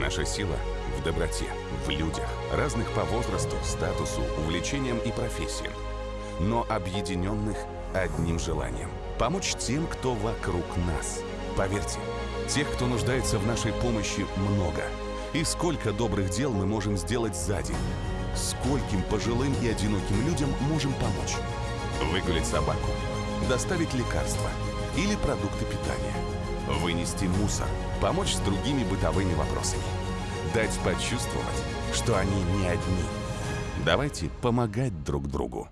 Наша сила в доброте, в людях, разных по возрасту, статусу, увлечениям и профессиям, но объединенных одним желанием – помочь тем, кто вокруг нас. Поверьте, тех, кто нуждается в нашей помощи, много. И сколько добрых дел мы можем сделать за день. Скольким пожилым и одиноким людям можем помочь. Выгулить собаку, доставить лекарства или продукты питания, вынести мусор, помочь с другими бытовыми вопросами, дать почувствовать, что они не одни. Давайте помогать друг другу.